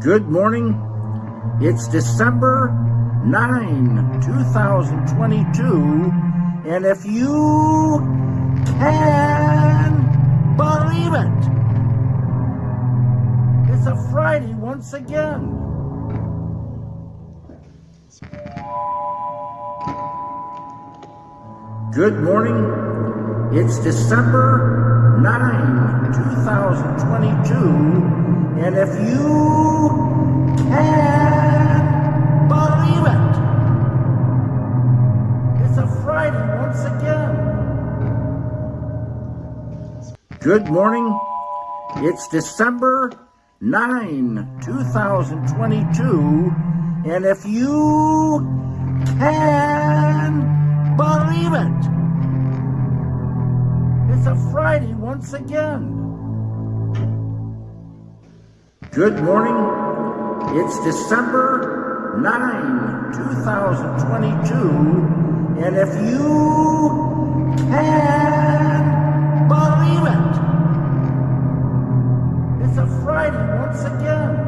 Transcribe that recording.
Good morning. It's December 9, 2022. And if you can believe it, it's a Friday once again. Good morning. It's December 9, 2022. And if you believe it, it's a Friday once again. Good morning. It's December 9, 2022. And if you can believe it, it's a Friday once again. Good morning. It's December 9, 2022. And if you can believe it, it's a Friday once again.